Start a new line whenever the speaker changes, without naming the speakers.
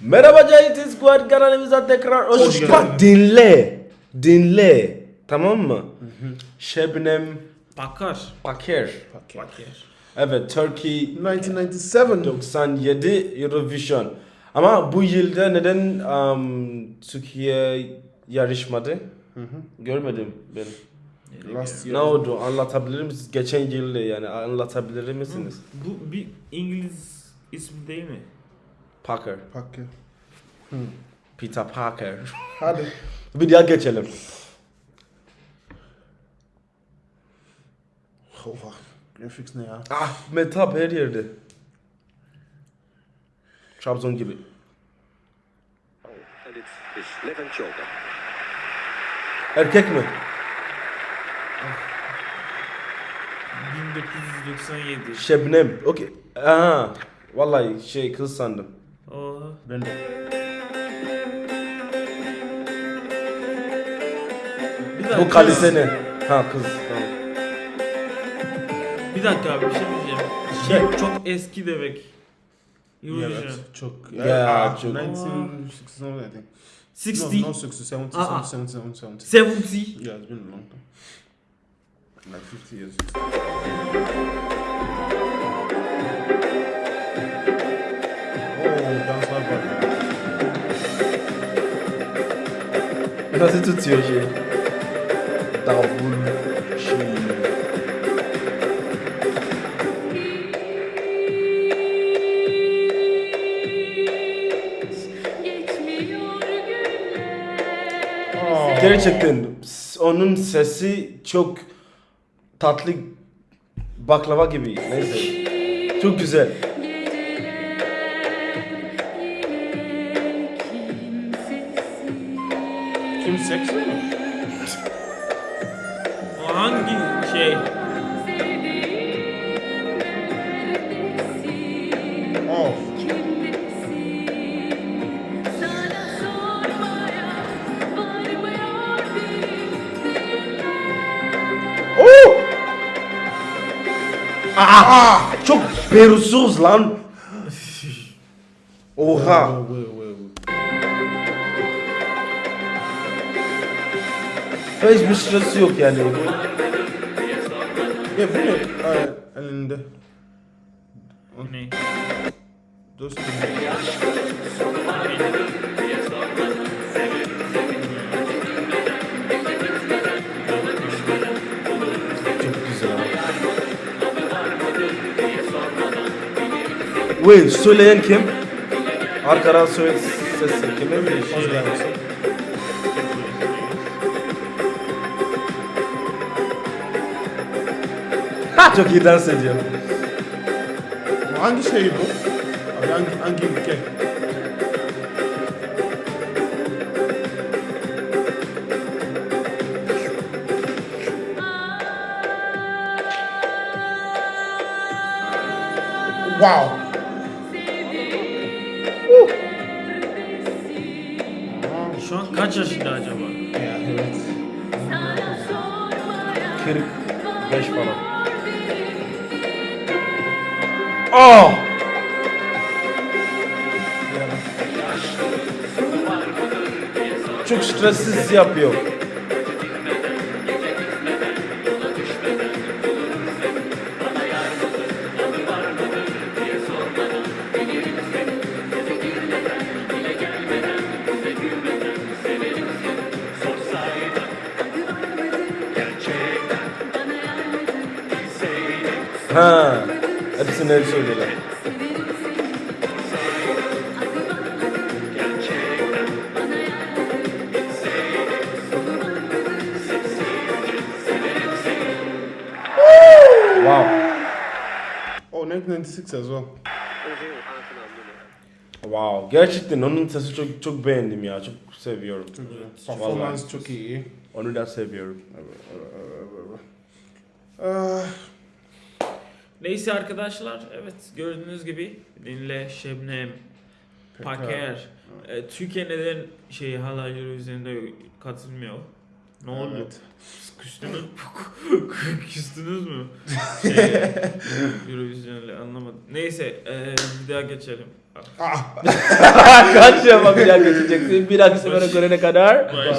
Merhaba Cahit Squad kanalımıza tekrar hoş,
Hoş
geldin. Bak dinle. Dinle. Tamam mı? Şebnem
Bakar.
Paker.
Bakar.
Evet Turkey
1997.
97 Eurovision. Ama bu yılda neden um, Türkiye yarışmadı? Görmedim ben.
Last
Ne
year.
oldu? Anlatabilir misiniz? Geçen yılda yani anlatabilir misiniz?
Bu bir İngiliz ismi değil mi?
Parker.
Pakke.
Peter Parker.
Hadi.
Videoya geçelim.
Oha. Graphics ne ya?
Ah Metap her yerde. Trabzon gibi. Erkek mi?
1997.
Şebnem. Okey. Aha. Vallahi şey kız sandım.
Dakika.
Bu kalise ne? Ha kız. Tamam.
Bir dakika abi bir şey diyeceğim. Şey çok eski demek. Eurovision.
Evet. Çok.
Ya,
ah,
çok.
1960 I think.
60.
No, no 60, 70,
Ah, ah.
70, 70, 70.
70.
Yeah, it's been a long time. Like 50 years.
Tutuyor şey? Davul.
Oh.
Gerçekten onun sesi çok tatlı baklava gibi. Neyse. Çok güzel.
Kim seksi mi?
O hangi şey?
Oh.
Varmıyor
Oo! Aa! Çok perusuz lan. Oha. Hiçbir sırası yok yani.
Ya bu ne? Aa, elinde.
Ne?
Dostum.
Çok güzel. Wait, söyleyen kim? Arkadan söyle sesi kimin bir şey? Çok iyi dans ediyor.
Hangi şey bu? Abi hangi, hangi ülke? Wow.
Şu an kaç yaşında acaba?
Ya evet.
45 falan. Oh! Çok stressiz yapıyor. Ha, hepsini öyle söylüyorlar. Wow.
Oh, 1996 as well.
Wow. Gerçekten onun sesi çok çok beğendim ya. Çok seviyorum.
Performance çok iyi.
Onu da seviyorum.
Ah,
Neyse arkadaşlar evet gördüğünüz gibi Dinle, Şebnem, Paker. E, Türkiye neden şey hala Eurovision'da katılmıyor? Ne oldu?
Evet.
Küstünüz, küstünüz mü? Şey, Eurovision'la anlamadım. Neyse e, bir daha geçelim.
Ah,
Kaç şeye bakacak geçeceksin. Bir sefere görene kadar.
Barış.